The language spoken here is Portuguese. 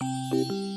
Música